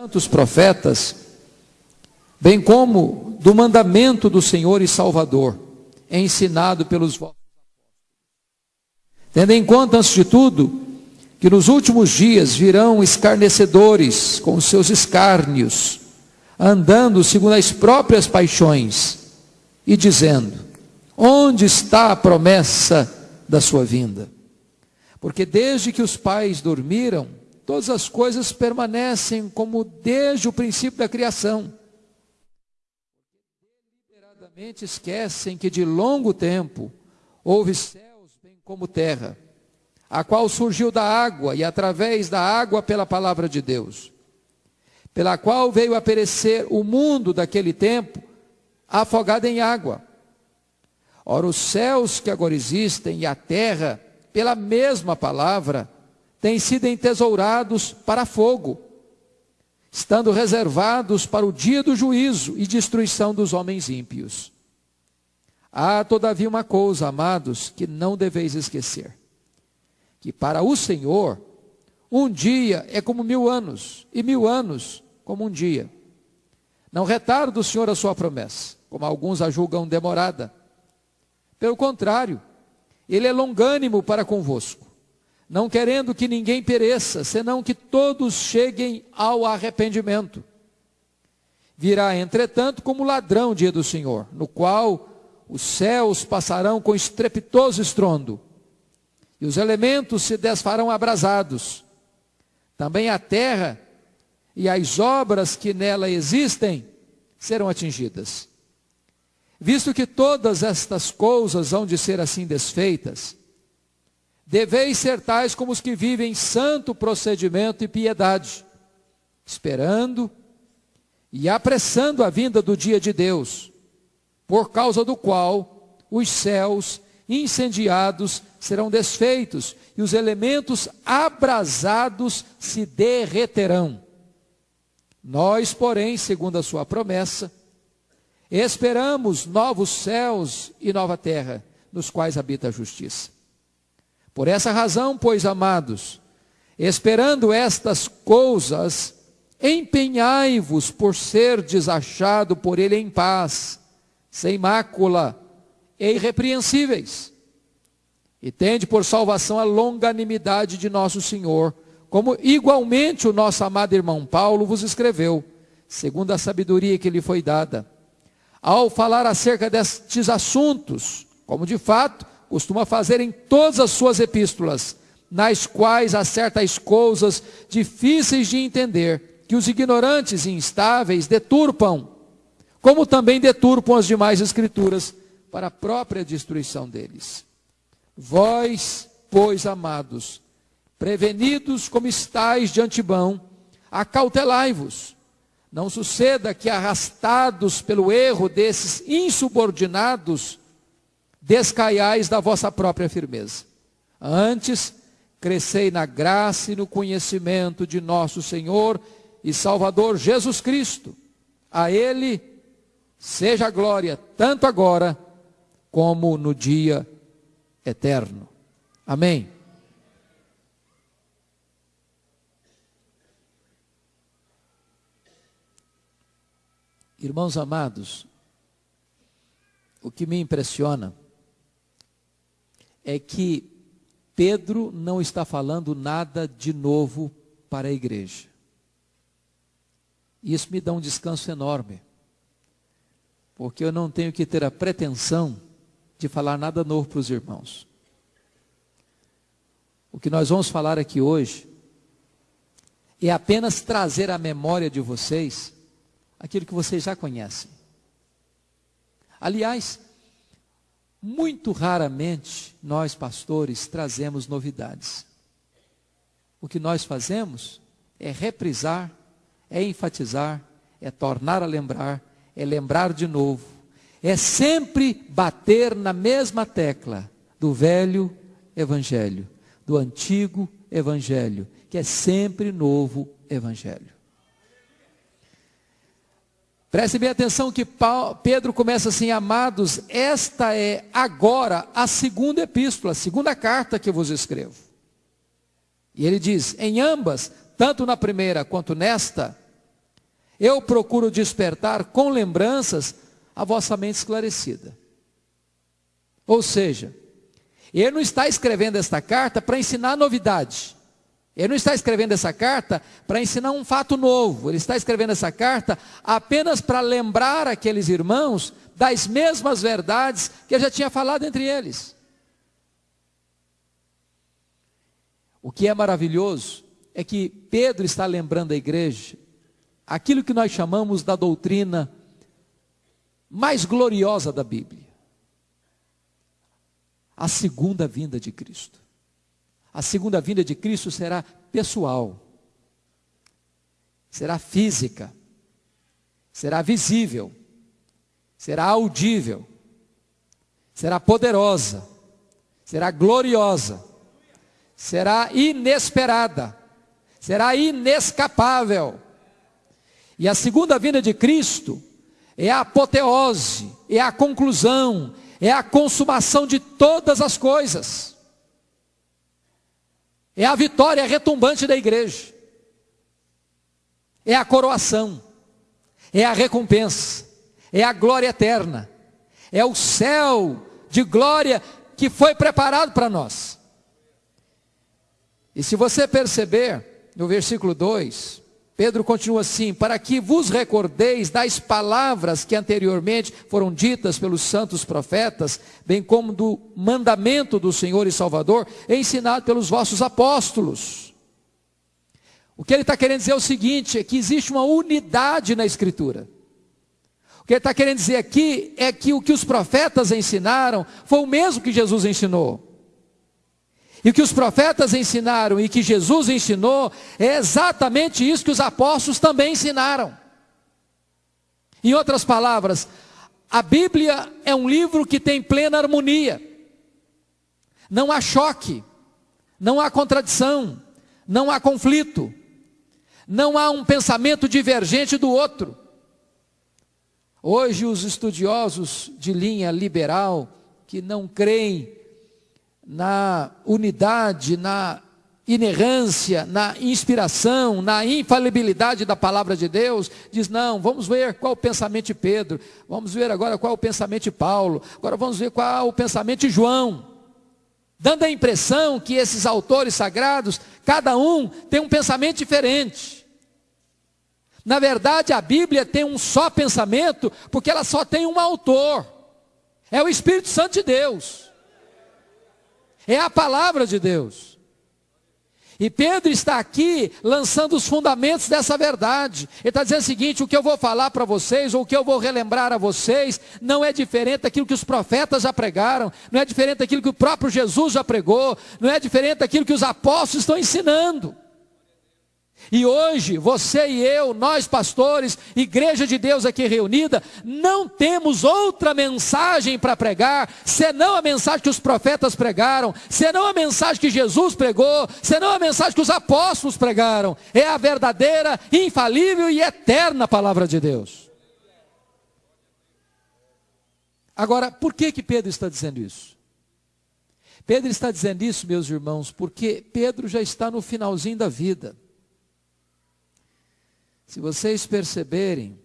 tantos profetas, bem como do mandamento do Senhor e Salvador, ensinado pelos vossos Tendo em conta, antes de tudo, que nos últimos dias virão escarnecedores com seus escárnios, andando segundo as próprias paixões, e dizendo: Onde está a promessa da sua vinda? Porque desde que os pais dormiram, todas as coisas permanecem como desde o princípio da criação. Deliberadamente esquecem que de longo tempo houve céus bem como terra, a qual surgiu da água e através da água pela palavra de Deus, pela qual veio a perecer o mundo daquele tempo, afogado em água. Ora, os céus que agora existem e a terra, pela mesma palavra, têm sido entesourados para fogo, estando reservados para o dia do juízo e destruição dos homens ímpios. Há, todavia, uma coisa, amados, que não deveis esquecer: que para o Senhor, um dia é como mil anos, e mil anos como um dia. Não retarda o Senhor a sua promessa, como alguns a julgam demorada. Pelo contrário, Ele é longânimo para convosco não querendo que ninguém pereça, senão que todos cheguem ao arrependimento. Virá, entretanto, como ladrão dia do Senhor, no qual os céus passarão com estrepitoso estrondo, e os elementos se desfarão abrasados. Também a terra e as obras que nela existem serão atingidas. Visto que todas estas coisas hão de ser assim desfeitas, Deveis ser tais como os que vivem santo procedimento e piedade, esperando e apressando a vinda do dia de Deus, por causa do qual os céus incendiados serão desfeitos e os elementos abrasados se derreterão. Nós, porém, segundo a sua promessa, esperamos novos céus e nova terra, nos quais habita a justiça. Por essa razão, pois, amados, esperando estas coisas, empenhai-vos por ser desachado por ele em paz, sem mácula e irrepreensíveis. E tende por salvação a longanimidade de nosso Senhor, como igualmente o nosso amado irmão Paulo vos escreveu, segundo a sabedoria que lhe foi dada. Ao falar acerca destes assuntos, como de fato costuma fazer em todas as suas epístolas, nas quais há certas coisas difíceis de entender, que os ignorantes e instáveis deturpam, como também deturpam as demais escrituras, para a própria destruição deles. Vós, pois, amados, prevenidos como estáis de antemão, acautelai-vos. Não suceda que, arrastados pelo erro desses insubordinados, descaiais da vossa própria firmeza. Antes, crescei na graça e no conhecimento de nosso Senhor e Salvador Jesus Cristo. A Ele seja a glória, tanto agora como no dia eterno. Amém. Irmãos amados, o que me impressiona é que Pedro não está falando nada de novo para a igreja. Isso me dá um descanso enorme, porque eu não tenho que ter a pretensão de falar nada novo para os irmãos. O que nós vamos falar aqui hoje é apenas trazer à memória de vocês aquilo que vocês já conhecem. Aliás, muito raramente nós, pastores, trazemos novidades. O que nós fazemos é reprisar, é enfatizar, é tornar a lembrar, é lembrar de novo. É sempre bater na mesma tecla do velho evangelho, do antigo evangelho, que é sempre novo evangelho. Preste bem atenção que Pedro começa assim, amados, esta é agora a segunda epístola, a segunda carta que vos escrevo. E ele diz, em ambas, tanto na primeira quanto nesta, eu procuro despertar com lembranças a vossa mente esclarecida. Ou seja, ele não está escrevendo esta carta para ensinar novidade. Ele não está escrevendo essa carta para ensinar um fato novo. Ele está escrevendo essa carta apenas para lembrar aqueles irmãos das mesmas verdades que ele já tinha falado entre eles. O que é maravilhoso é que Pedro está lembrando a igreja aquilo que nós chamamos da doutrina mais gloriosa da Bíblia a segunda vinda de Cristo. A segunda vinda de Cristo será pessoal, será física, será visível, será audível, será poderosa, será gloriosa, será inesperada, será inescapável. E a segunda vinda de Cristo é a apoteose, é a conclusão, é a consumação de todas as coisas. É a vitória retumbante da igreja. É a coroação. É a recompensa. É a glória eterna. É o céu de glória que foi preparado para nós. E se você perceber, no versículo 2, Pedro continua assim: para que vos recordeis das palavras que anteriormente foram ditas pelos santos profetas, bem como do mandamento do Senhor e Salvador, ensinado pelos vossos apóstolos. O que ele está querendo dizer é o seguinte: é que existe uma unidade na Escritura. O que ele está querendo dizer aqui é que o que os profetas ensinaram foi o mesmo que Jesus ensinou. E o que os profetas ensinaram e que Jesus ensinou é exatamente isso que os apóstolos também ensinaram. Em outras palavras, a Bíblia é um livro que tem plena harmonia. Não há choque, não há contradição, não há conflito, não há um pensamento divergente do outro. Hoje, os estudiosos de linha liberal, que não creem na unidade, na inerrância, na inspiração, na infalibilidade da palavra de Deus, diz: não, vamos ver qual o pensamento de Pedro, vamos ver agora qual o pensamento de Paulo, agora vamos ver qual o pensamento de João. Dando a impressão que esses autores sagrados, cada um tem um pensamento diferente. Na verdade, a Bíblia tem um só pensamento, porque ela só tem um autor. É o Espírito Santo de Deus. É a palavra de Deus. E Pedro está aqui lançando os fundamentos dessa verdade. Ele está dizendo o seguinte: o que eu vou falar para vocês, ou o que eu vou relembrar a vocês, não é diferente daquilo que os profetas já pregaram, não é diferente daquilo que o próprio Jesus já pregou, não é diferente daquilo que os apóstolos estão ensinando. E hoje, você e eu, nós pastores, igreja de Deus aqui reunida, não temos outra mensagem para pregar, senão a mensagem que os profetas pregaram, senão a mensagem que Jesus pregou, senão a mensagem que os apóstolos pregaram. É a verdadeira, infalível e eterna palavra de Deus. Agora, por que que Pedro está dizendo isso? Pedro está dizendo isso, meus irmãos, porque Pedro já está no finalzinho da vida. Se vocês perceberem,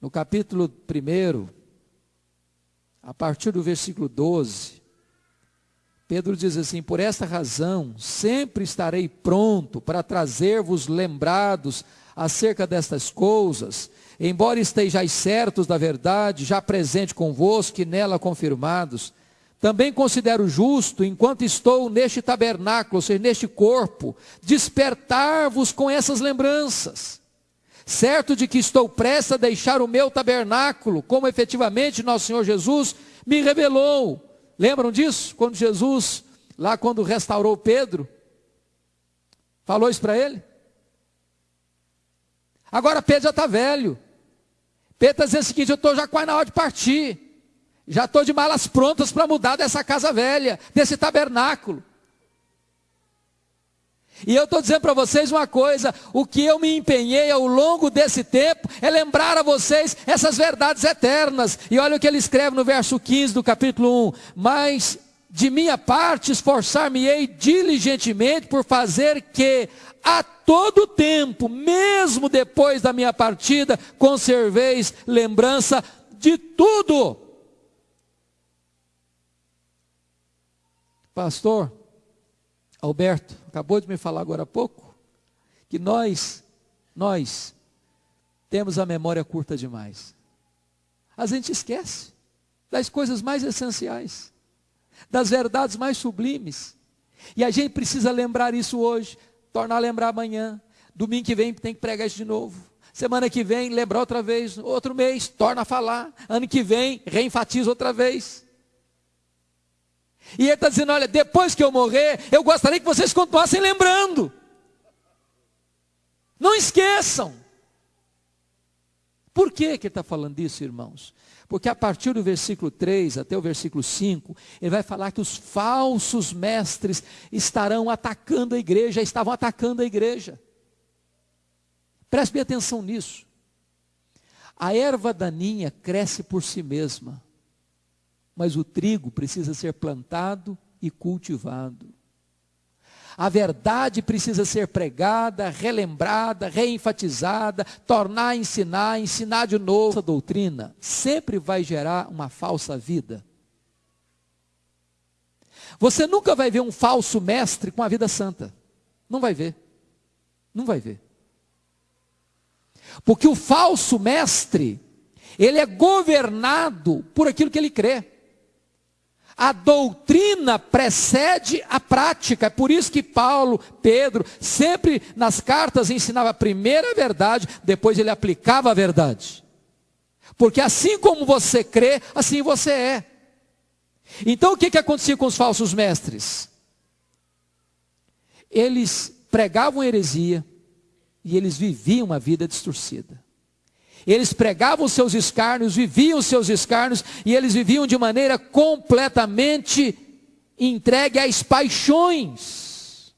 no capítulo 1, a partir do versículo 12, Pedro diz assim: Por esta razão, sempre estarei pronto para trazer-vos lembrados acerca destas coisas, embora estejais certos da verdade, já presente convosco e nela confirmados. Também considero justo, enquanto estou neste tabernáculo, ou seja, neste corpo, despertar-vos com essas lembranças. Certo de que estou prestes a deixar o meu tabernáculo, como efetivamente nosso Senhor Jesus me revelou. Lembram disso? Quando Jesus, lá quando restaurou Pedro, falou isso para ele? Agora Pedro já está velho. Pedro está dizendo o seguinte: eu estou já quase na hora de partir. Já estou de malas prontas para mudar dessa casa velha, desse tabernáculo. E eu estou dizendo para vocês uma coisa: o que eu me empenhei ao longo desse tempo é lembrar a vocês essas verdades eternas. E olha o que ele escreve no verso 15 do capítulo 1: Mas de minha parte esforçar-me-ei diligentemente por fazer que a todo tempo, mesmo depois da minha partida, conserveis lembrança de tudo. Pastor Alberto acabou de me falar agora há pouco que nós, nós temos a memória curta demais. A gente esquece das coisas mais essenciais, das verdades mais sublimes. E a gente precisa lembrar isso hoje, tornar a lembrar amanhã. Domingo que vem tem que pregar isso de novo. Semana que vem, lembrar outra vez. Outro mês, torna a falar. Ano que vem, reenfatiza outra vez. E ele está dizendo: olha, depois que eu morrer, eu gostaria que vocês continuassem lembrando. Não esqueçam. Por que, que ele está falando isso, irmãos? Porque a partir do versículo 3 até o versículo 5, ele vai falar que os falsos mestres estarão atacando a igreja, estavam atacando a igreja. Preste bem atenção nisso. A erva daninha cresce por si mesma, mas o trigo precisa ser plantado e cultivado. A verdade precisa ser pregada, relembrada, reenfatizada, tornar a ensinar, ensinar de novo. Essa doutrina sempre vai gerar uma falsa vida. Você nunca vai ver um falso mestre com a vida santa. Não vai ver. Não vai ver. Porque o falso mestre, ele é governado por aquilo que ele crê. A doutrina precede a prática. É por isso que Paulo, Pedro, sempre nas cartas ensinava primeiro a verdade, depois ele aplicava a verdade. Porque assim como você crê, assim você é. Então o que, que acontecia com os falsos mestres? Eles pregavam heresia e eles viviam uma vida distorcida. Eles pregavam seus escárnios, viviam seus escárnios, e eles viviam de maneira completamente entregue às paixões.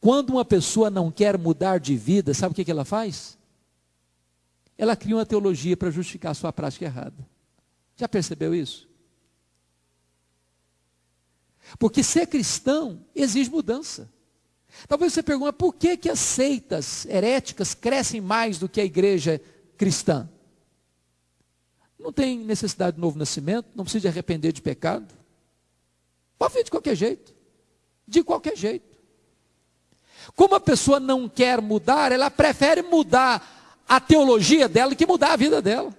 Quando uma pessoa não quer mudar de vida, sabe o que, que ela faz? Ela cria uma teologia para justificar a sua prática errada. Já percebeu isso? Porque ser cristão exige mudança. Talvez você pergunte, por que, que as seitas heréticas crescem mais do que a igreja cristã? Não tem necessidade de novo nascimento, não precisa de arrepender de pecado. Pode vir de qualquer jeito. De qualquer jeito. Como a pessoa não quer mudar, ela prefere mudar a teologia dela que mudar a vida dela.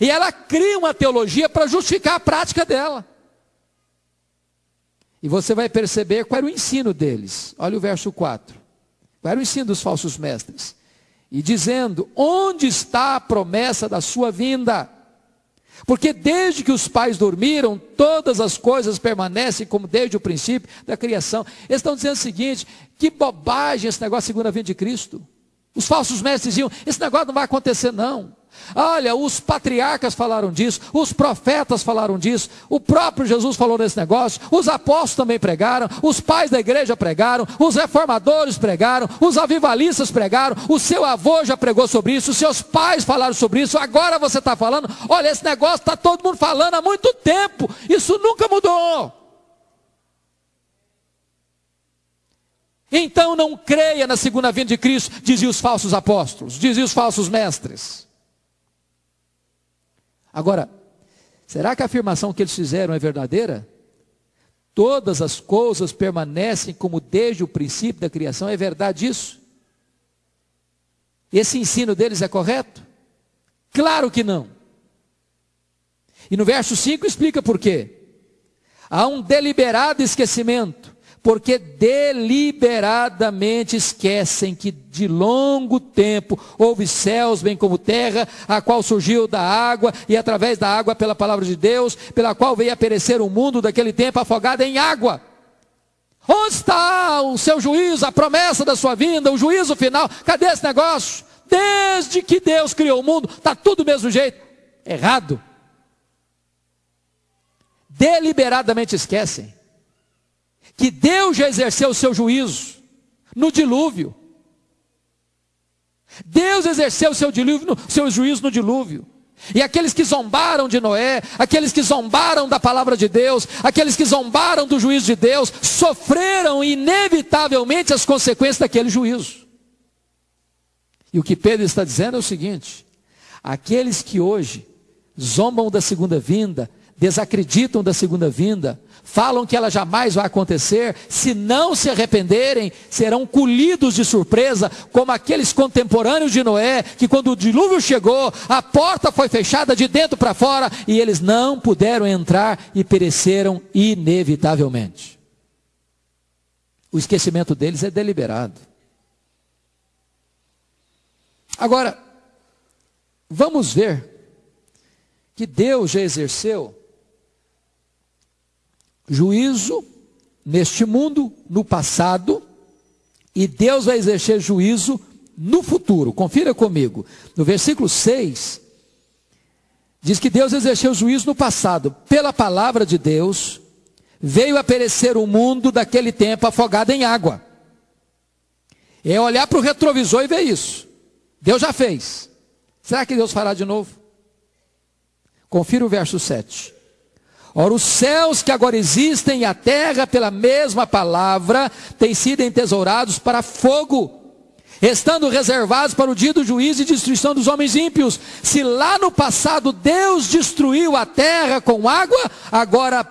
E ela cria uma teologia para justificar a prática dela. E você vai perceber qual era o ensino deles. Olha o verso 4. Qual era o ensino dos falsos mestres? E dizendo: Onde está a promessa da sua vinda? Porque desde que os pais dormiram, todas as coisas permanecem como desde o princípio da criação. Eles estão dizendo o seguinte: que bobagem esse negócio segunda vinda de Cristo. Os falsos mestres diziam: esse negócio não vai acontecer, não. Olha, os patriarcas falaram disso, os profetas falaram disso, o próprio Jesus falou desse negócio, os apóstolos também pregaram, os pais da igreja pregaram, os reformadores pregaram, os avivalistas pregaram, o seu avô já pregou sobre isso, os seus pais falaram sobre isso, agora você está falando, olha, esse negócio está todo mundo falando há muito tempo, isso nunca mudou. Então não creia na segunda vinda de Cristo, diziam os falsos apóstolos, diziam os falsos mestres. Agora, será que a afirmação que eles fizeram é verdadeira? Todas as coisas permanecem como desde o princípio da criação, é verdade isso? Esse ensino deles é correto? Claro que não. E no verso 5 explica por quê. Há um deliberado esquecimento porque deliberadamente esquecem que de longo tempo houve céus, bem como terra, a qual surgiu da água, e através da água, pela palavra de Deus, pela qual veio a perecer o mundo daquele tempo afogado em água. Onde está o seu juízo, a promessa da sua vinda, o juízo final? Cadê esse negócio? Desde que Deus criou o mundo, está tudo do mesmo jeito. Errado. Deliberadamente esquecem que Deus já exerceu o seu juízo no dilúvio. Deus exerceu o seu, dilúvio, seu juízo no dilúvio. E aqueles que zombaram de Noé, aqueles que zombaram da palavra de Deus, aqueles que zombaram do juízo de Deus, sofreram inevitavelmente as consequências daquele juízo. E o que Pedro está dizendo é o seguinte: aqueles que hoje zombam da segunda vinda, desacreditam da segunda vinda, falam que ela jamais vai acontecer, se não se arrependerem, serão colhidos de surpresa, como aqueles contemporâneos de Noé, que quando o dilúvio chegou, a porta foi fechada de dentro para fora e eles não puderam entrar e pereceram inevitavelmente. O esquecimento deles é deliberado. Agora, vamos ver que Deus já exerceu juízo neste mundo, no passado, e Deus vai exercer juízo no futuro. Confira comigo. No versículo 6, diz que Deus exerceu juízo no passado. Pela palavra de Deus, veio a perecer o mundo daquele tempo afogado em água. É olhar para o retrovisor e ver isso. Deus já fez. Será que Deus fará de novo? Confira o verso 7. Ora, os céus que agora existem e a terra, pela mesma palavra, têm sido entesourados para fogo, estando reservados para o dia do juízo e destruição dos homens ímpios. Se lá no passado Deus destruiu a terra com água, agora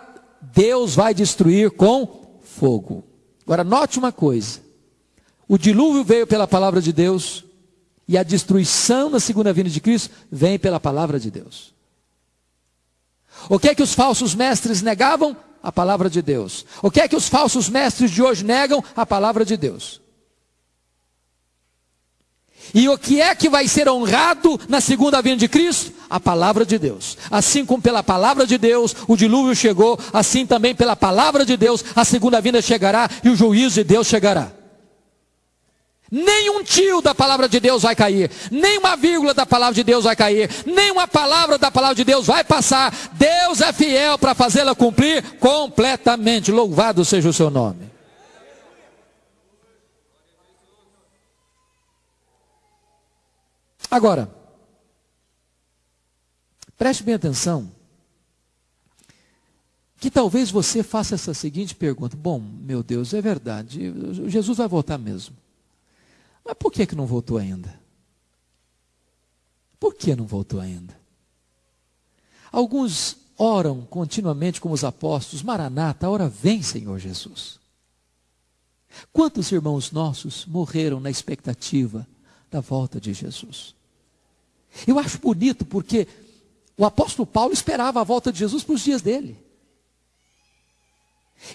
Deus vai destruir com fogo. Agora, note uma coisa: o dilúvio veio pela palavra de Deus, e a destruição na segunda vinda de Cristo vem pela palavra de Deus. O que é que os falsos mestres negavam? A palavra de Deus. O que é que os falsos mestres de hoje negam? A palavra de Deus. E o que é que vai ser honrado na segunda vinda de Cristo? A palavra de Deus. Assim como pela palavra de Deus o dilúvio chegou, assim também pela palavra de Deus a segunda vinda chegará e o juízo de Deus chegará. Nenhum tio da palavra de Deus vai cair, nenhuma vírgula da palavra de Deus vai cair, nenhuma palavra da palavra de Deus vai passar. Deus é fiel para fazê-la cumprir completamente. Louvado seja o seu nome. Agora, preste bem atenção, que talvez você faça essa seguinte pergunta: Bom, meu Deus, é verdade, Jesus vai voltar mesmo. Mas por que, que não voltou ainda? Por que não voltou ainda? Alguns oram continuamente como os apóstolos, Maranata, hora vem, Senhor Jesus. Quantos irmãos nossos morreram na expectativa da volta de Jesus? Eu acho bonito porque o apóstolo Paulo esperava a volta de Jesus para os dias dele.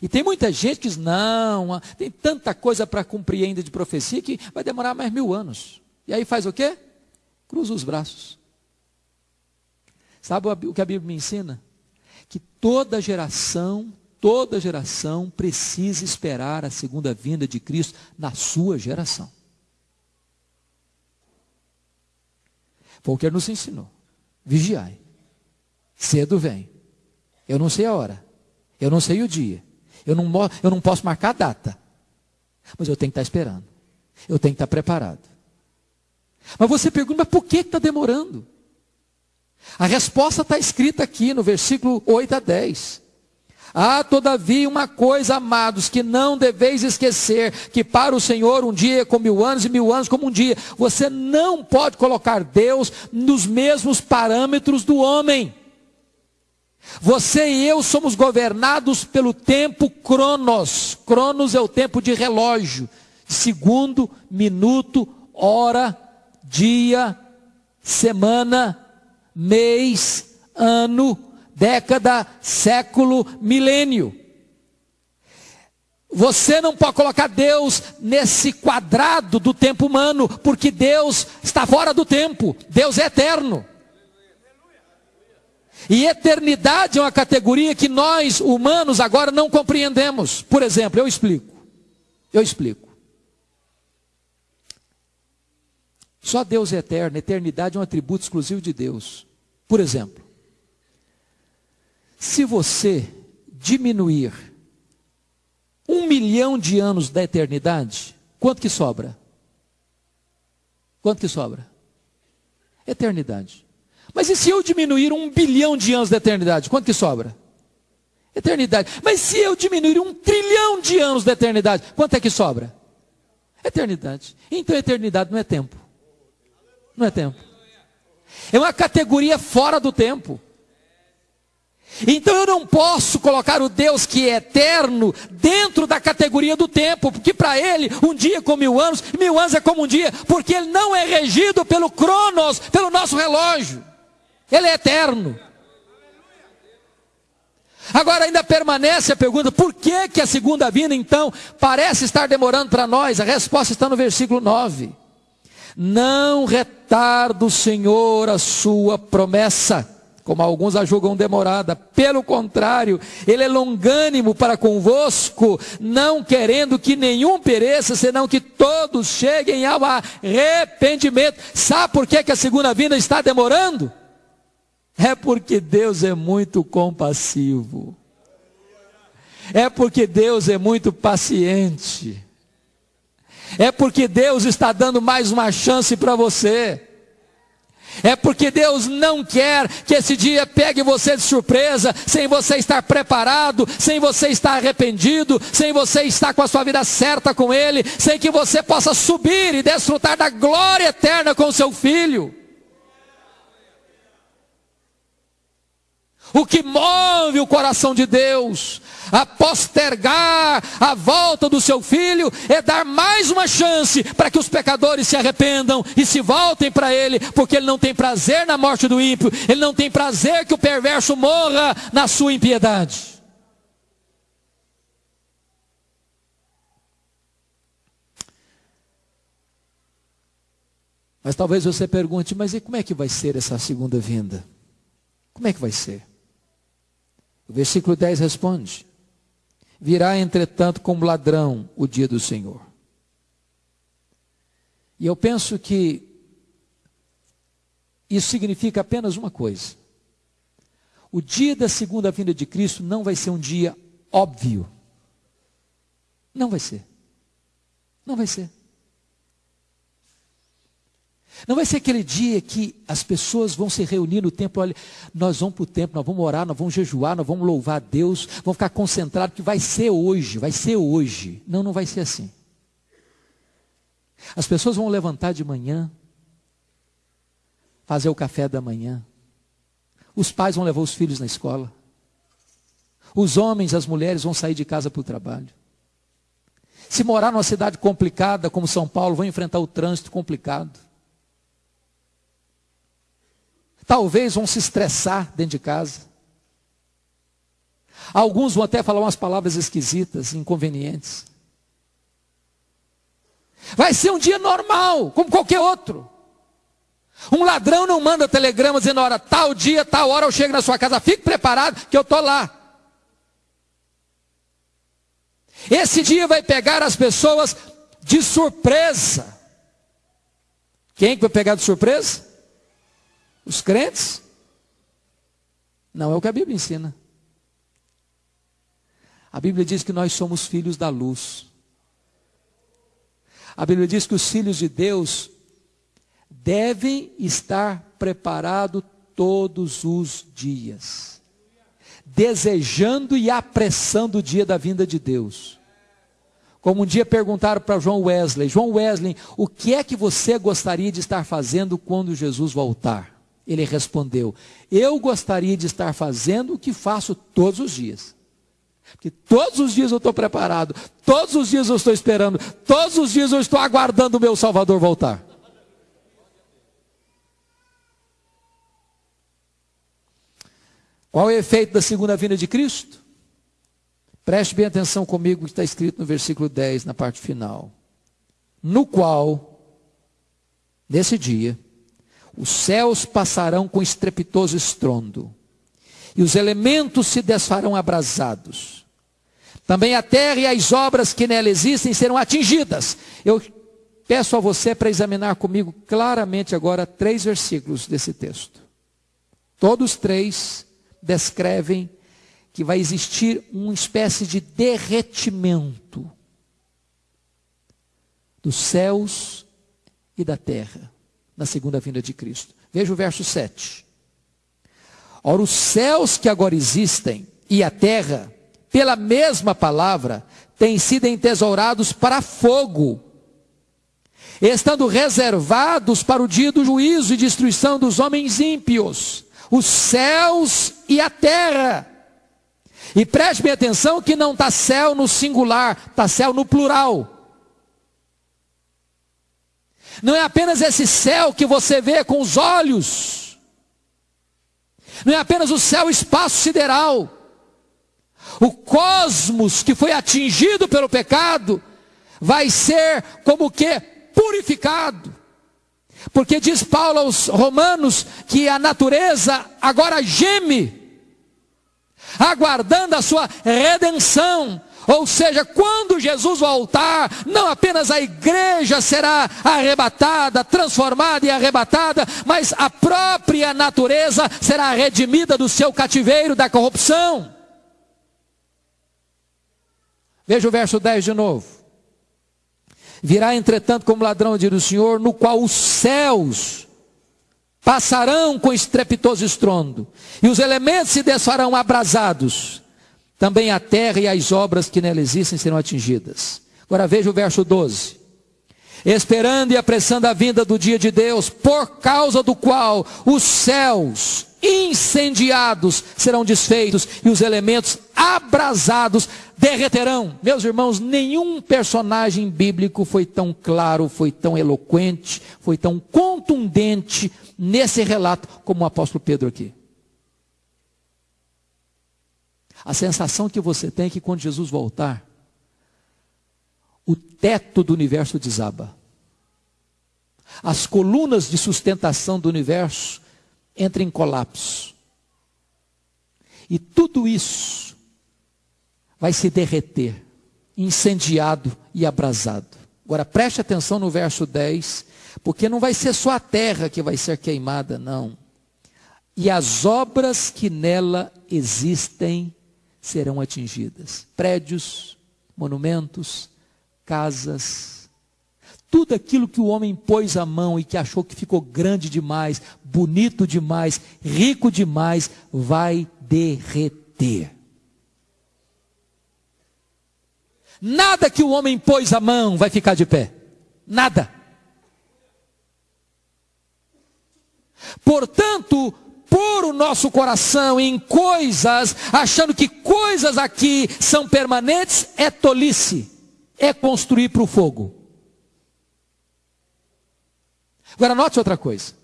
E tem muita gente que diz: não, tem tanta coisa para cumprir ainda de profecia que vai demorar mais mil anos. E aí faz o quê? Cruza os braços. Sabe o que a Bíblia me ensina? Que toda geração, toda geração precisa esperar a segunda vinda de Cristo na sua geração. Foi o que ele nos ensinou. Vigiai. Cedo vem. Eu não sei a hora. Eu não sei o dia. Eu não, eu não posso marcar a data. Mas eu tenho que estar esperando. Eu tenho que estar preparado. Mas você pergunta, mas por que está demorando? A resposta está escrita aqui no versículo 8 a 10. Há, todavia, uma coisa, amados, que não deveis esquecer: que para o Senhor um dia é como mil anos e mil anos como um dia. Você não pode colocar Deus nos mesmos parâmetros do homem. Você e eu somos governados pelo tempo cronos. Cronos é o tempo de relógio. Segundo, minuto, hora, dia, semana, mês, ano, década, século, milênio. Você não pode colocar Deus nesse quadrado do tempo humano, porque Deus está fora do tempo. Deus é eterno. E eternidade é uma categoria que nós, humanos, agora não compreendemos. Por exemplo, eu explico. Eu explico. Só Deus é eterno, eternidade é um atributo exclusivo de Deus. Por exemplo, se você diminuir um milhão de anos da eternidade, quanto que sobra? Quanto que sobra? Eternidade. Mas e se eu diminuir um bilhão de anos da eternidade? Quanto que sobra? Eternidade. Mas se eu diminuir um trilhão de anos da eternidade, quanto é que sobra? Eternidade. Então eternidade não é tempo. Não é tempo. É uma categoria fora do tempo. Então eu não posso colocar o Deus que é eterno dentro da categoria do tempo, porque para ele um dia é como mil anos, mil anos é como um dia, porque ele não é regido pelo cronos, pelo nosso relógio. Ele é eterno. Agora ainda permanece a pergunta: por que, que a segunda vinda então parece estar demorando para nós? A resposta está no versículo 9. Não retarda o Senhor a sua promessa, como alguns a julgam demorada. Pelo contrário, Ele é longânimo para convosco, não querendo que nenhum pereça, senão que todos cheguem ao arrependimento. Sabe por que, que a segunda vinda está demorando? É porque Deus é muito compassivo. É porque Deus é muito paciente. É porque Deus está dando mais uma chance para você. É porque Deus não quer que esse dia pegue você de surpresa, sem você estar preparado, sem você estar arrependido, sem você estar com a sua vida certa com Ele, sem que você possa subir e desfrutar da glória eterna com o seu filho. O que move o coração de Deus a postergar a volta do seu filho é dar mais uma chance para que os pecadores se arrependam e se voltem para ele, porque ele não tem prazer na morte do ímpio, ele não tem prazer que o perverso morra na sua impiedade. Mas talvez você pergunte, mas e como é que vai ser essa segunda vinda? Como é que vai ser? O versículo 10 responde: Virá, entretanto, como ladrão o dia do Senhor. E eu penso que isso significa apenas uma coisa: o dia da segunda vinda de Cristo não vai ser um dia óbvio. Não vai ser. Não vai ser. Não vai ser aquele dia que as pessoas vão se reunir no templo, olha, nós vamos para o templo, nós vamos orar, nós vamos jejuar, nós vamos louvar a Deus, vamos ficar concentrados, que vai ser hoje, vai ser hoje. Não, não vai ser assim. As pessoas vão levantar de manhã, fazer o café da manhã, os pais vão levar os filhos na escola, os homens, as mulheres vão sair de casa para o trabalho. Se morar numa cidade complicada como São Paulo, vão enfrentar o trânsito complicado. Talvez vão se estressar dentro de casa. Alguns vão até falar umas palavras esquisitas, inconvenientes. Vai ser um dia normal, como qualquer outro. Um ladrão não manda telegrama dizendo, hora, tal dia, tal hora eu chego na sua casa, fique preparado que eu estou lá. Esse dia vai pegar as pessoas de surpresa. Quem que vai pegar de surpresa? Os crentes? Não é o que a Bíblia ensina. A Bíblia diz que nós somos filhos da luz. A Bíblia diz que os filhos de Deus devem estar preparados todos os dias, desejando e apressando o dia da vinda de Deus. Como um dia perguntaram para João Wesley: João Wesley, o que é que você gostaria de estar fazendo quando Jesus voltar? Ele respondeu: Eu gostaria de estar fazendo o que faço todos os dias. Porque todos os dias eu estou preparado, todos os dias eu estou esperando, todos os dias eu estou aguardando o meu Salvador voltar. Qual é o efeito da segunda vinda de Cristo? Preste bem atenção comigo que está escrito no versículo 10, na parte final. No qual, nesse dia, os céus passarão com estrepitoso estrondo, e os elementos se desfarão abrasados. Também a terra e as obras que nela existem serão atingidas. Eu peço a você para examinar comigo claramente agora três versículos desse texto. Todos três descrevem que vai existir uma espécie de derretimento dos céus e da terra na segunda vinda de Cristo. Veja o verso 7. Ora, os céus que agora existem e a terra, pela mesma palavra, têm sido entesourados para fogo, estando reservados para o dia do juízo e destruição dos homens ímpios, os céus e a terra. E preste bem atenção que não está céu no singular, está céu no plural. Não é apenas esse céu que você vê com os olhos. Não é apenas o céu espaço sideral. O cosmos que foi atingido pelo pecado vai ser como que purificado. Porque diz Paulo aos Romanos que a natureza agora geme, aguardando a sua redenção. Ou seja, quando Jesus voltar, não apenas a igreja será arrebatada, transformada e arrebatada, mas a própria natureza será redimida do seu cativeiro da corrupção. Veja o verso 10 de novo. Virá, entretanto, como ladrão, diz o Senhor, no qual os céus passarão com estrepitoso estrondo, e os elementos se desfarão abrasados. Também a terra e as obras que nela existem serão atingidas. Agora veja o verso 12. Esperando e apressando a vinda do dia de Deus, por causa do qual os céus incendiados serão desfeitos e os elementos abrasados derreterão. Meus irmãos, nenhum personagem bíblico foi tão claro, foi tão eloquente, foi tão contundente nesse relato como o apóstolo Pedro aqui. A sensação que você tem é que quando Jesus voltar, o teto do universo desaba. As colunas de sustentação do universo entra em colapso. E tudo isso vai se derreter, incendiado e abrasado. Agora preste atenção no verso 10, porque não vai ser só a terra que vai ser queimada, não. E as obras que nela existem serão atingidas: prédios, monumentos, casas, tudo aquilo que o homem pôs a mão e que achou que ficou grande demais, bonito demais, rico demais, vai derreter. Nada que o homem pôs a mão vai ficar de pé. Nada. Portanto, pôr o nosso coração em coisas, achando que coisas aqui são permanentes, é tolice. É construir para o fogo. Agora, note outra coisa.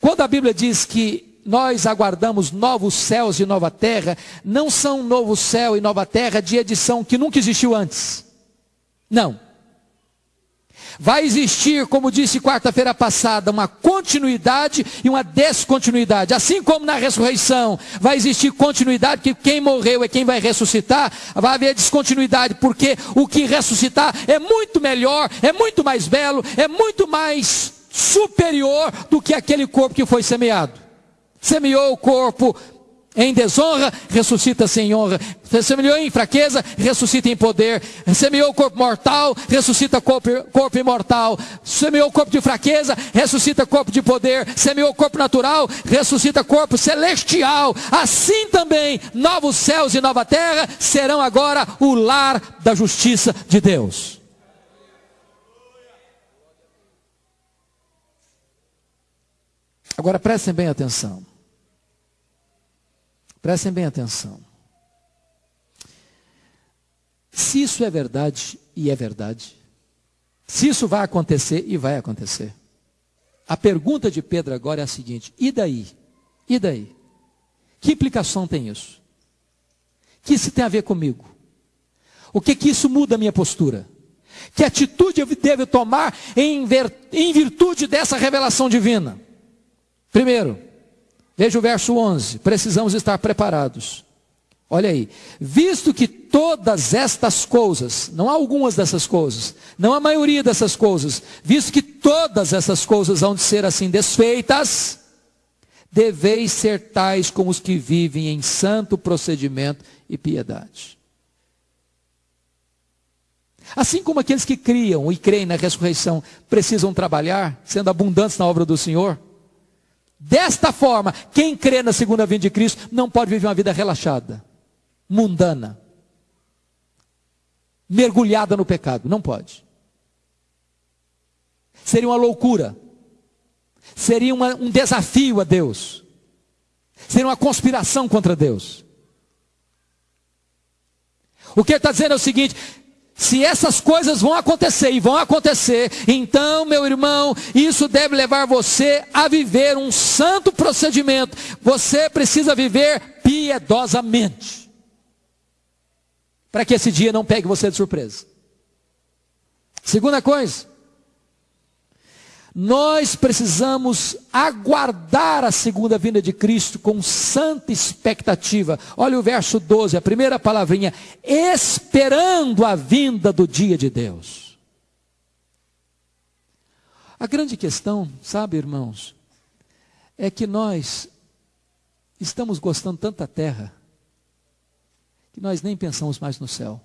Quando a Bíblia diz que nós aguardamos novos céus e nova terra, não são novo céu e nova terra de edição que nunca existiu antes. Não. Vai existir, como disse quarta-feira passada, uma continuidade e uma descontinuidade. Assim como na ressurreição vai existir continuidade, que quem morreu é quem vai ressuscitar, vai haver descontinuidade, porque o que ressuscitar é muito melhor, é muito mais belo, é muito mais superior do que aquele corpo que foi semeado. Semeou o corpo em desonra, ressuscita-se em honra. Semeou em fraqueza, ressuscita em poder. Semeou corpo mortal, ressuscita corpo, corpo imortal. Semeou corpo de fraqueza, ressuscita corpo de poder. Semeou corpo natural, ressuscita corpo celestial. Assim também, novos céus e nova terra serão agora o lar da justiça de Deus. Agora prestem bem atenção. Prestem bem atenção. Se isso é verdade, e é verdade, se isso vai acontecer, e vai acontecer, a pergunta de Pedro agora é a seguinte: e daí? E daí? Que implicação tem isso? Que isso tem a ver comigo? O que que isso muda a minha postura? Que atitude eu devo tomar em virtude dessa revelação divina? Primeiro, veja o verso 11: precisamos estar preparados. Olha aí, visto que todas estas coisas, não há algumas dessas coisas, não a maioria dessas coisas, visto que todas essas coisas vão de ser assim desfeitas, deveis ser tais como os que vivem em santo procedimento e piedade. Assim como aqueles que criam e creem na ressurreição precisam trabalhar, sendo abundantes na obra do Senhor, Desta forma, quem crê na segunda vinda de Cristo não pode viver uma vida relaxada, mundana, mergulhada no pecado. Não pode. Seria uma loucura. Seria uma, um desafio a Deus. Seria uma conspiração contra Deus. O que ele está dizendo é o seguinte: se essas coisas vão acontecer e vão acontecer, então, meu irmão, isso deve levar você a viver um santo procedimento. Você precisa viver piedosamente. Para que esse dia não pegue você de surpresa. Segunda coisa, nós precisamos aguardar a segunda vinda de Cristo com santa expectativa. Olha o verso 12, a primeira palavrinha: esperando a vinda do dia de Deus. A grande questão, sabe, irmãos, é que nós estamos gostando tanto da terra que nós nem pensamos mais no céu.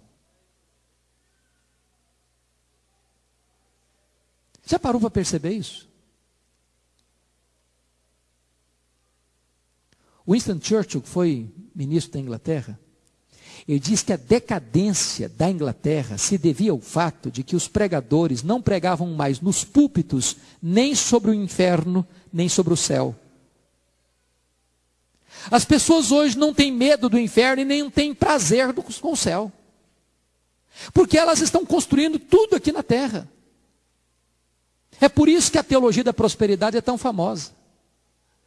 Já parou para perceber isso? Winston Churchill, que foi ministro da Inglaterra, ele diz que a decadência da Inglaterra se devia ao fato de que os pregadores não pregavam mais nos púlpitos nem sobre o inferno, nem sobre o céu. As pessoas hoje não têm medo do inferno e nem têm prazer com o céu. Porque elas estão construindo tudo aqui na terra. É por isso que a teologia da prosperidade é tão famosa.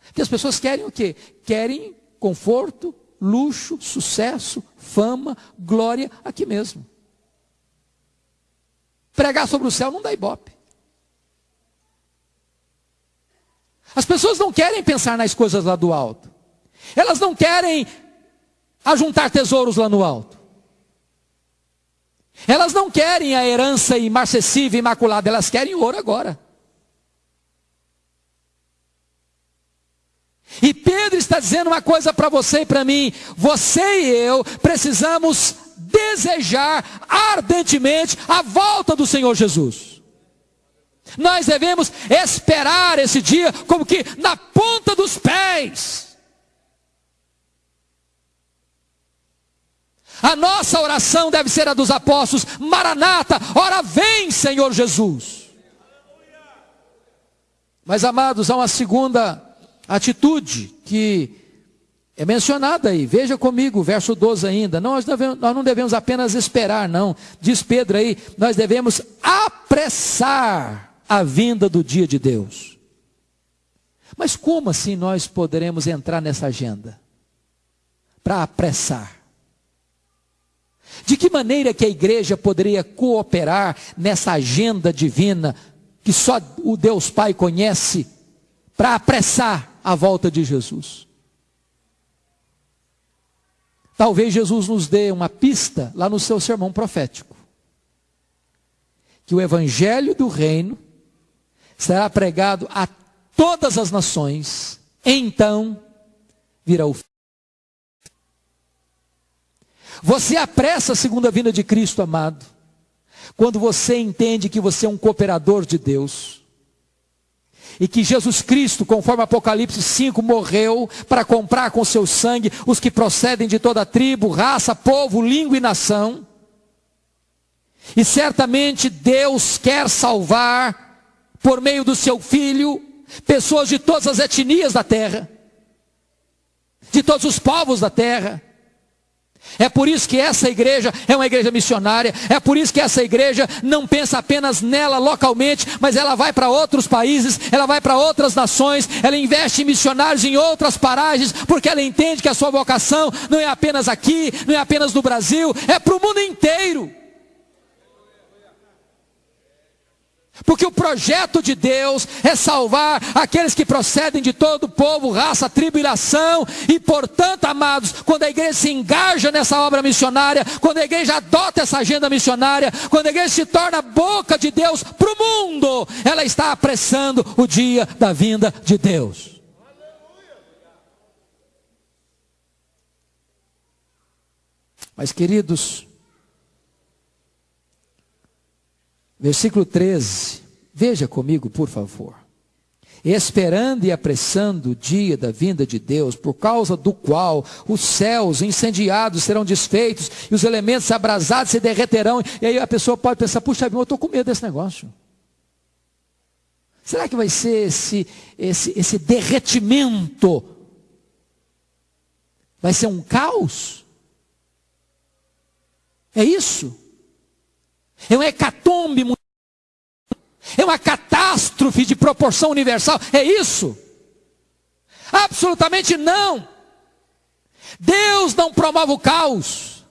Porque as pessoas querem o quê? Querem conforto, luxo, sucesso, fama, glória aqui mesmo. Pregar sobre o céu não dá ibope. As pessoas não querem pensar nas coisas lá do alto. Elas não querem ajuntar tesouros lá no alto. Elas não querem a herança imarcessível, imaculada, elas querem ouro agora. E Pedro está dizendo uma coisa para você e para mim: você e eu precisamos desejar ardentemente a volta do Senhor Jesus. Nós devemos esperar esse dia como que na ponta dos pés. A nossa oração deve ser a dos apóstolos: Maranata, ora vem, Senhor Jesus. Mas amados, há uma segunda atitude que é mencionada aí. Veja comigo, verso 12 ainda. Nós, devemos, nós não devemos apenas esperar, não. Diz Pedro aí, nós devemos apressar a vinda do dia de Deus. Mas como assim nós poderemos entrar nessa agenda? Para apressar. De que maneira que a igreja poderia cooperar nessa agenda divina que só o Deus Pai conhece para apressar a volta de Jesus. Talvez Jesus nos dê uma pista lá no seu sermão profético. Que o evangelho do reino será pregado a todas as nações, então virá o fim. Você apressa a segunda vinda de Cristo, amado, quando você entende que você é um cooperador de Deus e que Jesus Cristo, conforme Apocalipse 5, morreu para comprar com seu sangue os que procedem de toda tribo, raça, povo, língua e nação. E certamente Deus quer salvar, por meio do seu Filho, pessoas de todas as etnias da terra, de todos os povos da terra. É por isso que essa igreja é uma igreja missionária, é por isso que essa igreja não pensa apenas nela localmente, mas ela vai para outros países, ela vai para outras nações, ela investe em missionários em outras paragens, porque ela entende que a sua vocação não é apenas aqui, não é apenas no Brasil, é para o mundo inteiro. Porque o projeto de Deus é salvar aqueles que procedem de todo povo, raça, tribulação. E portanto, amados, quando a igreja se engaja nessa obra missionária, quando a igreja adota essa agenda missionária, quando a igreja se torna boca de Deus para o mundo, ela está apressando o dia da vinda de Deus. Mas queridos, Versículo 13. Veja comigo, por favor. esperando e apressando o dia da vinda de Deus, por causa do qual os céus incendiados serão desfeitos e os elementos abrasados se derreterão. E aí a pessoa pode pensar: puxa, eu estou com medo desse negócio. Será que vai ser esse, esse, esse derretimento? Vai ser um caos? É isso? É um hecatombe é uma catástrofe de proporção universal. É isso? Absolutamente não. Deus não promove o caos.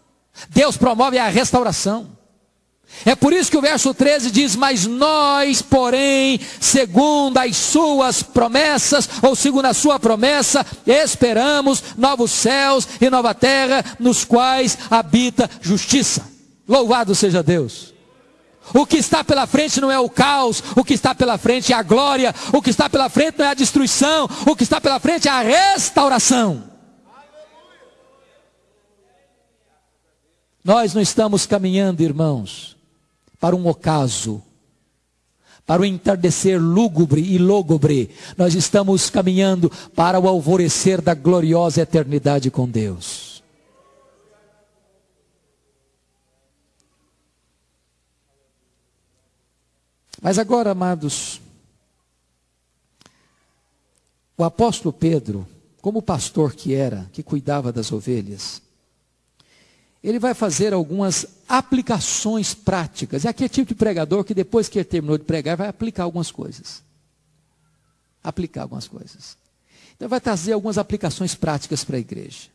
Deus promove a restauração. É por isso que o verso 13 diz: Mas nós, porém, segundo as suas promessas, ou segundo a sua promessa, esperamos novos céus e nova terra, nos quais habita justiça. Louvado seja Deus. O que está pela frente não é o caos, o que está pela frente é a glória, o que está pela frente não é a destruição, o que está pela frente é a restauração. Nós não estamos caminhando, irmãos, para um ocaso, para o entardecer lúgubre e lógubre. Nós estamos caminhando para o alvorecer da gloriosa eternidade com Deus. Mas agora, amados, o apóstolo Pedro, como pastor que era, que cuidava das ovelhas, ele vai fazer algumas aplicações práticas. É tipo de pregador que depois que ele terminou de pregar, vai aplicar algumas coisas. Aplicar algumas coisas. Então vai trazer algumas aplicações práticas para a igreja.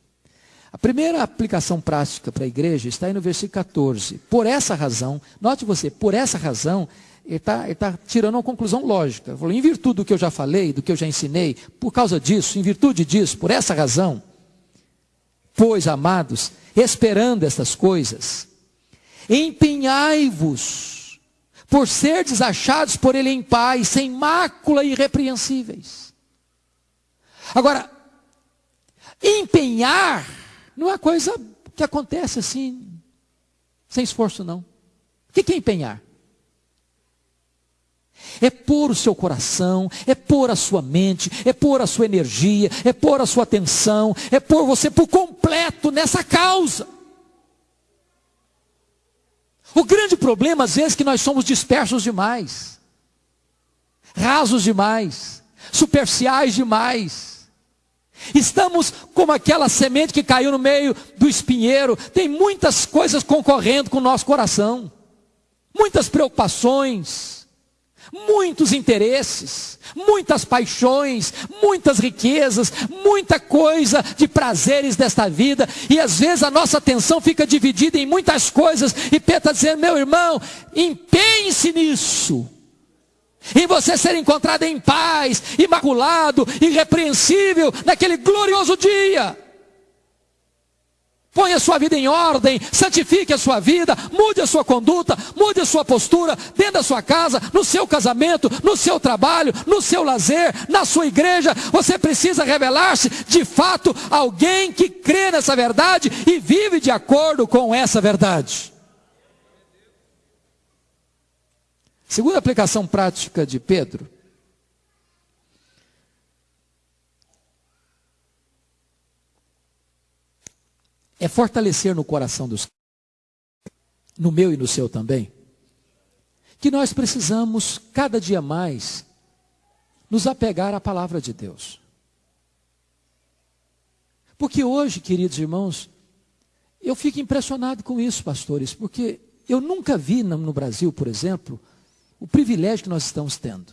A primeira aplicação prática para a igreja está aí no versículo 14. Por essa razão, note você, por essa razão, ele está tá tirando uma conclusão lógica. Ele falou, em virtude do que eu já falei, do que eu já ensinei, por causa disso, em virtude disso, por essa razão, pois, amados, esperando essas coisas, empenhai-vos por ser desachados por ele em paz, sem mácula e irrepreensíveis. Agora, empenhar não é coisa que acontece assim, sem esforço, não. O que é empenhar? É pôr o seu coração, é pôr a sua mente, é pôr a sua energia, é pôr a sua atenção, é pôr você por completo nessa causa. O grande problema, às vezes, é que nós somos dispersos demais, rasos demais, superficiais demais. Estamos como aquela semente que caiu no meio do espinheiro, tem muitas coisas concorrendo com o nosso coração, muitas preocupações muitos interesses, muitas paixões, muitas riquezas, muita coisa de prazeres desta vida, e às vezes a nossa atenção fica dividida em muitas coisas, e Pedro está dizendo, meu irmão, empenhe-se nisso, em você ser encontrado em paz, imaculado, irrepreensível, naquele glorioso dia. Põe a sua vida em ordem, santifique a sua vida, mude a sua conduta, mude a sua postura, dentro da sua casa, no seu casamento, no seu trabalho, no seu lazer, na sua igreja. Você precisa revelar-se de fato alguém que crê nessa verdade e vive de acordo com essa verdade. Segunda aplicação prática de Pedro é fortalecer no coração dos no meu e no seu também, que nós precisamos cada dia mais nos apegar à palavra de Deus. Porque hoje, queridos irmãos, eu fico impressionado com isso, pastores, porque eu nunca vi no Brasil, por exemplo, o privilégio que nós estamos tendo.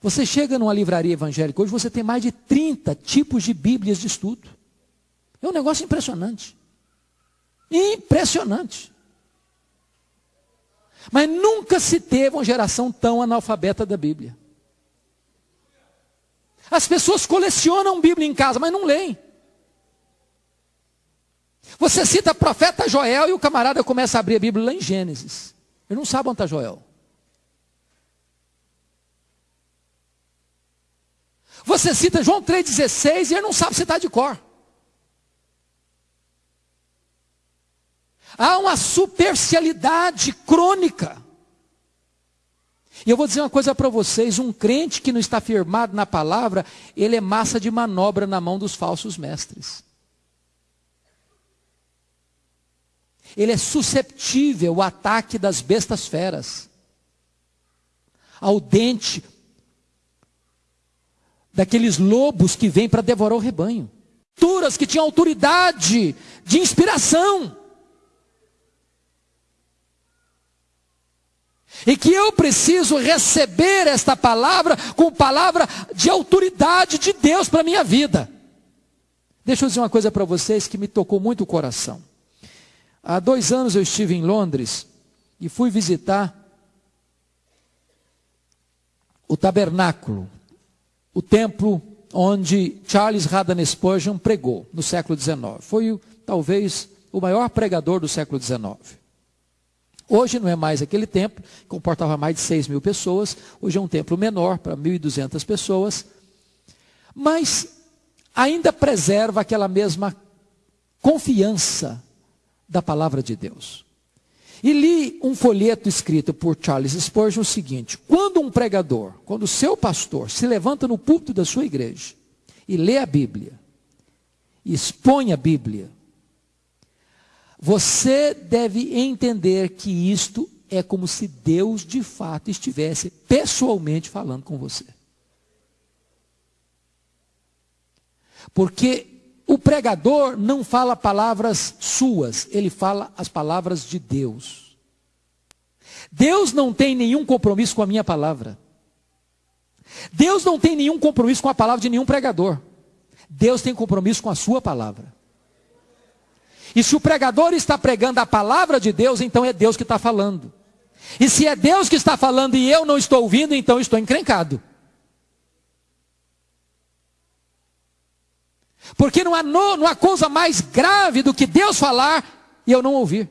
Você chega numa livraria evangélica hoje, você tem mais de 30 tipos de Bíblias de estudo. É um negócio impressionante. Impressionante. Mas nunca se teve uma geração tão analfabeta da Bíblia. As pessoas colecionam Bíblia em casa, mas não leem. Você cita profeta Joel e o camarada começa a abrir a Bíblia lá em Gênesis. Ele não sabe onde está Joel. Você cita João 3,16 e ele não sabe se está de cor. Há uma superficialidade crônica. E eu vou dizer uma coisa para vocês: um crente que não está firmado na palavra, ele é massa de manobra na mão dos falsos mestres. Ele é susceptível ao ataque das bestas feras, ao dente daqueles lobos que vêm para devorar o rebanho. Turas que tinham autoridade de inspiração. E que eu preciso receber esta palavra com palavra de autoridade de Deus para a minha vida. Deixa eu dizer uma coisa para vocês que me tocou muito o coração. Há dois anos eu estive em Londres e fui visitar o tabernáculo, o templo onde Charles Haddon Spurgeon pregou no século XIX. Foi talvez o maior pregador do século XIX. Hoje não é mais aquele templo, que comportava mais de 6 mil pessoas, hoje é um templo menor, para 1.200 pessoas, mas ainda preserva aquela mesma confiança da palavra de Deus. E li um folheto escrito por Charles Spurgeon o seguinte: quando um pregador, quando o seu pastor se levanta no púlpito da sua igreja e lê a Bíblia, expõe a Bíblia, você deve entender que isto é como se Deus de fato estivesse pessoalmente falando com você. Porque o pregador não fala palavras suas, ele fala as palavras de Deus. Deus não tem nenhum compromisso com a minha palavra. Deus não tem nenhum compromisso com a palavra de nenhum pregador. Deus tem compromisso com a sua palavra. E se o pregador está pregando a palavra de Deus, então é Deus que está falando. E se é Deus que está falando e eu não estou ouvindo, então estou encrencado. Porque não há, no, não há coisa mais grave do que Deus falar e eu não ouvir.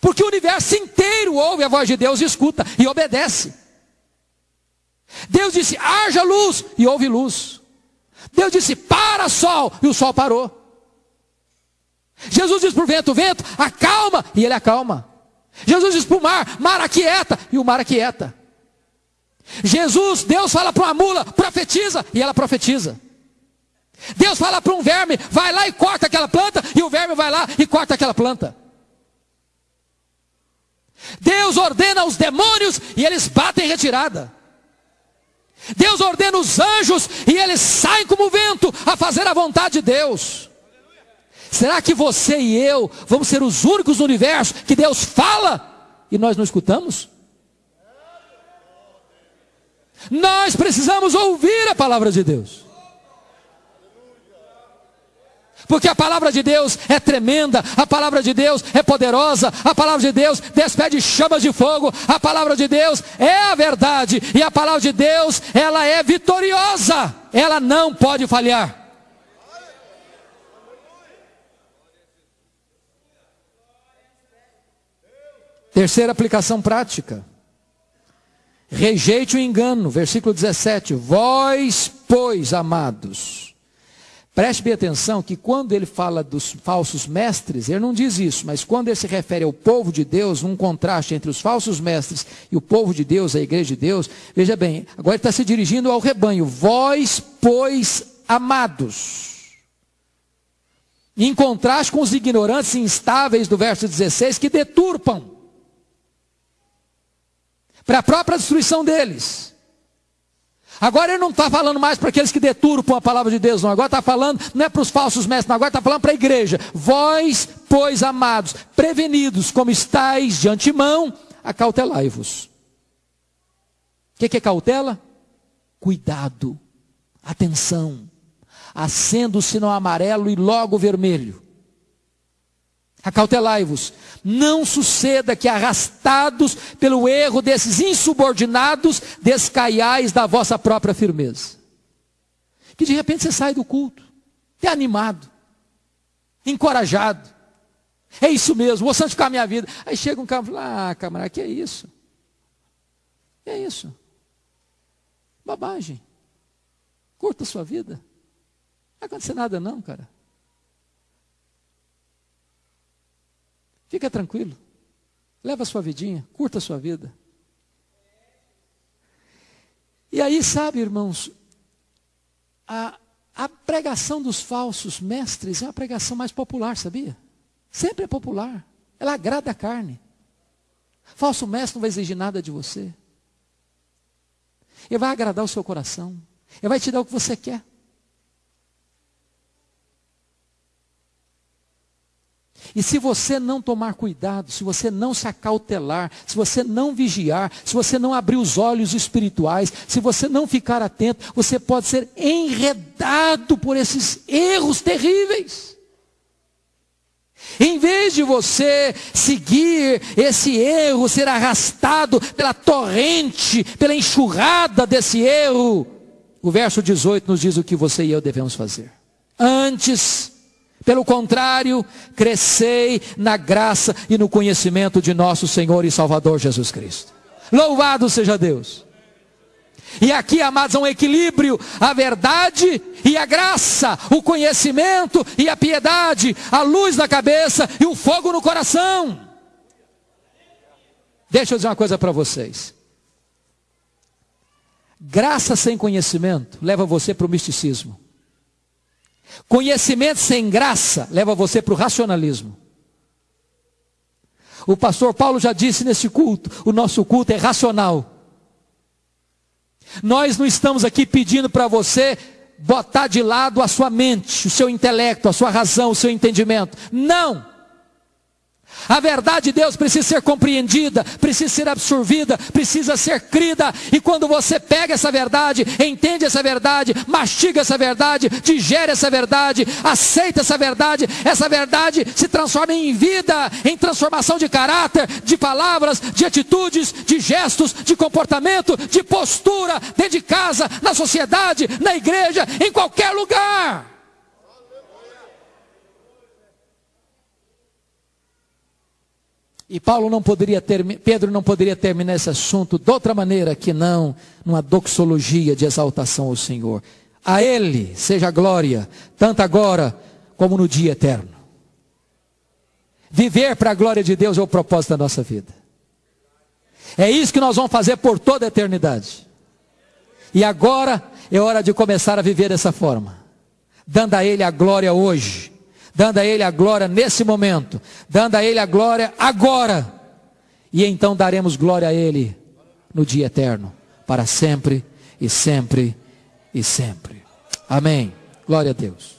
Porque o universo inteiro ouve a voz de Deus escuta e obedece. Deus disse: haja luz e houve luz. Deus disse: para sol e o sol parou. Jesus diz para o vento, vento, acalma, e ele acalma. Jesus diz para o mar, mar aquieta, e o mar aquieta. Jesus, Deus fala para uma mula, profetiza, e ela profetiza. Deus fala para um verme, vai lá e corta aquela planta, e o verme vai lá e corta aquela planta. Deus ordena aos demônios e eles batem retirada. Deus ordena os anjos e eles saem como vento a fazer a vontade de Deus. Será que você e eu vamos ser os únicos no universo que Deus fala e nós não escutamos? Nós precisamos ouvir a palavra de Deus. Porque a palavra de Deus é tremenda, a palavra de Deus é poderosa, a palavra de Deus despede chamas de fogo, a palavra de Deus é a verdade, e a palavra de Deus, ela é vitoriosa, ela não pode falhar. Terceira aplicação prática. Rejeite o engano, versículo 17. Vós, pois, amados. Preste bem atenção que quando ele fala dos falsos mestres, ele não diz isso, mas quando ele se refere ao povo de Deus, um contraste entre os falsos mestres e o povo de Deus, a igreja de Deus, veja bem, agora ele está se dirigindo ao rebanho. Vós, pois, amados. Em contraste com os ignorantes instáveis do verso 16, que deturpam para a própria destruição deles. Agora ele não está falando mais para aqueles que deturpam a palavra de Deus, não. Agora está falando, não é para os falsos mestres, não. Agora está falando para a igreja. Vós, pois, amados, prevenidos como estáis de antemão, acautelai-vos. O que, que é cautela? Cuidado, atenção. Acenda o sinal amarelo e logo vermelho. Acautelai-vos. Não suceda que, arrastados pelo erro desses insubordinados, descaiais da vossa própria firmeza. Que de repente você sai do culto, é animado, encorajado. É isso mesmo, vou santificar a minha vida. Aí chega um cara e fala: Ah, camarada, que é isso? Que é isso? Babagem. Curta a sua vida. Não vai acontecer nada, não, cara. Fica tranquilo. Leva a sua vidinha, curta a sua vida. E aí, sabe, irmãos, a, a pregação dos falsos mestres é uma pregação mais popular, sabia? Sempre é popular. Ela agrada a carne. Falso mestre não vai exigir nada de você. Ele vai agradar o seu coração. Ele vai te dar o que você quer. E se você não tomar cuidado, se você não se acautelar, se você não vigiar, se você não abrir os olhos espirituais, se você não ficar atento, você pode ser enredado por esses erros terríveis. Em vez de você seguir esse erro, ser arrastado pela torrente, pela enxurrada desse erro, o verso 18 nos diz o que você e eu devemos fazer. Antes, pelo contrário, crescei na graça e no conhecimento de nosso Senhor e Salvador Jesus Cristo. Louvado seja Deus. E aqui, amados, há um equilíbrio, a verdade e a graça, o conhecimento e a piedade, a luz na cabeça e o fogo no coração. Deixa eu dizer uma coisa para vocês. Graça sem conhecimento leva você para o misticismo. Conhecimento sem graça leva você para o racionalismo. O pastor Paulo já disse nesse culto: o nosso culto é racional. Nós não estamos aqui pedindo para você botar de lado a sua mente, o seu intelecto, a sua razão, o seu entendimento. Não! A verdade de Deus precisa ser compreendida, precisa ser absorvida, precisa ser crida. E quando você pega essa verdade, entende essa verdade, mastiga essa verdade, digere essa verdade, aceita essa verdade, essa verdade se transforma em vida, em transformação de caráter, de palavras, de atitudes, de gestos, de comportamento, de postura, dentro de casa, na sociedade, na igreja, em qualquer lugar. E Paulo não poderia ter, Pedro não poderia terminar esse assunto de outra maneira que não numa doxologia de exaltação ao Senhor. A Ele seja glória, tanto agora como no dia eterno. Viver para a glória de Deus é o propósito da nossa vida. É isso que nós vamos fazer por toda a eternidade. E agora é hora de começar a viver dessa forma, dando a Ele a glória hoje dando a Ele a glória nesse momento, dando a Ele a glória agora, e então daremos glória a Ele no dia eterno, para sempre e sempre e sempre. Amém. Glória a Deus.